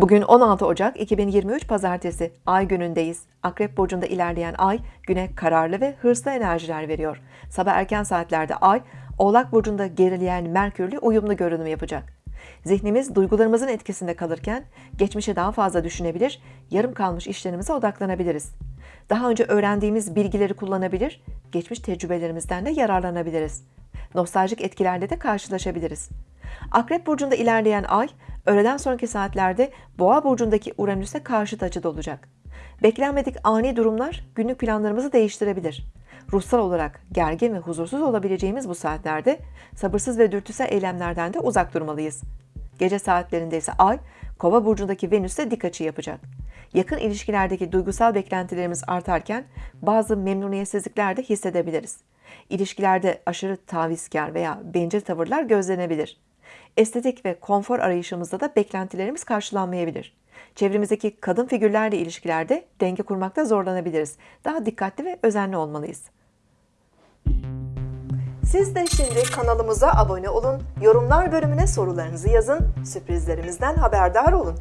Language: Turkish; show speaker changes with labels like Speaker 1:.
Speaker 1: Bugün 16 Ocak 2023 Pazartesi Ay günündeyiz. Akrep burcunda ilerleyen Ay güne kararlı ve hırslı enerjiler veriyor. Sabah erken saatlerde Ay Oğlak burcunda gerileyen Merkürle uyumlu görünüm yapacak. Zihnimiz duygularımızın etkisinde kalırken geçmişe daha fazla düşünebilir, yarım kalmış işlerimize odaklanabiliriz. Daha önce öğrendiğimiz bilgileri kullanabilir, geçmiş tecrübelerimizden de yararlanabiliriz. Nostaljik etkilerle de karşılaşabiliriz. Akrep burcunda ilerleyen ay, öğleden sonraki saatlerde Boğa burcundaki Uranüs'e karşıt açıda olacak. Beklenmedik ani durumlar günlük planlarımızı değiştirebilir. Ruhsal olarak gergin ve huzursuz olabileceğimiz bu saatlerde sabırsız ve dürtüsel eylemlerden de uzak durmalıyız. Gece saatlerinde ise ay, Kova burcundaki Venüs'te dik açı yapacak. Yakın ilişkilerdeki duygusal beklentilerimiz artarken bazı memnuniyetsizlikler de hissedebiliriz. İlişkilerde aşırı tavizkar veya bencil tavırlar gözlenebilir. Estetik ve konfor arayışımızda da beklentilerimiz karşılanmayabilir. Çevremizdeki kadın figürlerle ilişkilerde denge kurmakta zorlanabiliriz. Daha dikkatli ve özenli olmalıyız. Siz de şimdi kanalımıza abone olun, yorumlar bölümüne sorularınızı yazın, sürprizlerimizden haberdar olun.